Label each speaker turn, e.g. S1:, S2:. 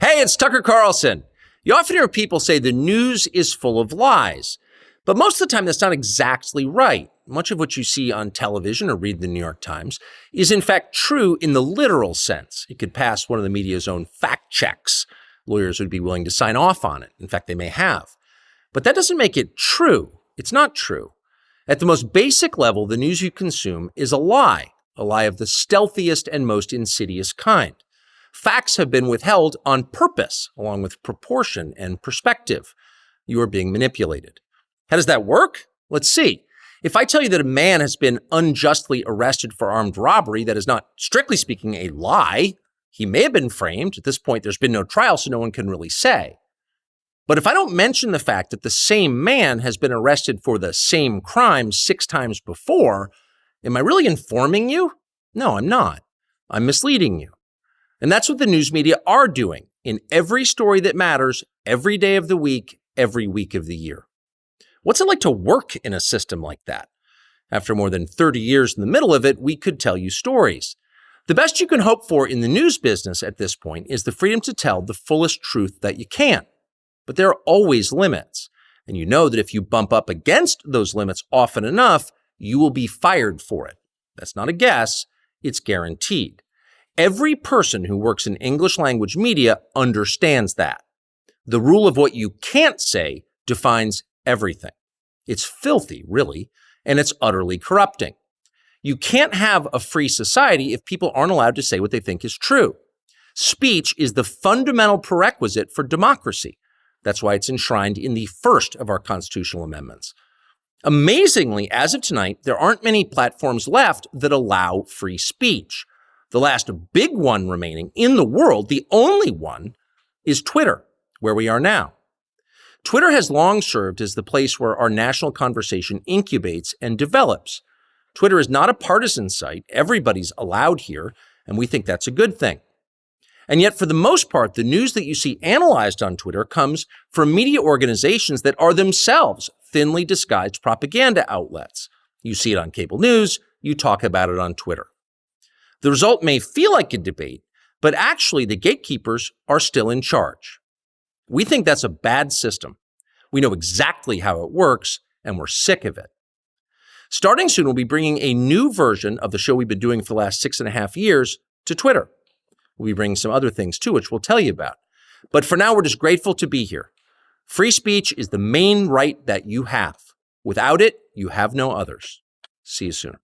S1: Hey, it's Tucker Carlson. You often hear people say the news is full of lies, but most of the time that's not exactly right. Much of what you see on television or read in the New York Times is in fact true in the literal sense. It could pass one of the media's own fact checks. Lawyers would be willing to sign off on it. In fact, they may have. But that doesn't make it true. It's not true. At the most basic level, the news you consume is a lie, a lie of the stealthiest and most insidious kind. Facts have been withheld on purpose, along with proportion and perspective. You are being manipulated. How does that work? Let's see. If I tell you that a man has been unjustly arrested for armed robbery, that is not, strictly speaking, a lie. He may have been framed. At this point, there's been no trial, so no one can really say. But if I don't mention the fact that the same man has been arrested for the same crime six times before, am I really informing you? No, I'm not. I'm misleading you. And that's what the news media are doing in every story that matters, every day of the week, every week of the year. What's it like to work in a system like that? After more than 30 years in the middle of it, we could tell you stories. The best you can hope for in the news business at this point is the freedom to tell the fullest truth that you can. But there are always limits. And you know that if you bump up against those limits often enough, you will be fired for it. That's not a guess, it's guaranteed. Every person who works in English language media understands that. The rule of what you can't say defines everything. It's filthy, really, and it's utterly corrupting. You can't have a free society if people aren't allowed to say what they think is true. Speech is the fundamental prerequisite for democracy. That's why it's enshrined in the first of our constitutional amendments. Amazingly, as of tonight, there aren't many platforms left that allow free speech. The last big one remaining in the world, the only one, is Twitter, where we are now. Twitter has long served as the place where our national conversation incubates and develops. Twitter is not a partisan site. Everybody's allowed here, and we think that's a good thing. And yet, for the most part, the news that you see analyzed on Twitter comes from media organizations that are themselves thinly disguised propaganda outlets. You see it on cable news, you talk about it on Twitter. The result may feel like a debate, but actually the gatekeepers are still in charge. We think that's a bad system. We know exactly how it works, and we're sick of it. Starting soon, we'll be bringing a new version of the show we've been doing for the last six and a half years to Twitter. We'll be bringing some other things too, which we'll tell you about. But for now, we're just grateful to be here. Free speech is the main right that you have. Without it, you have no others. See you soon.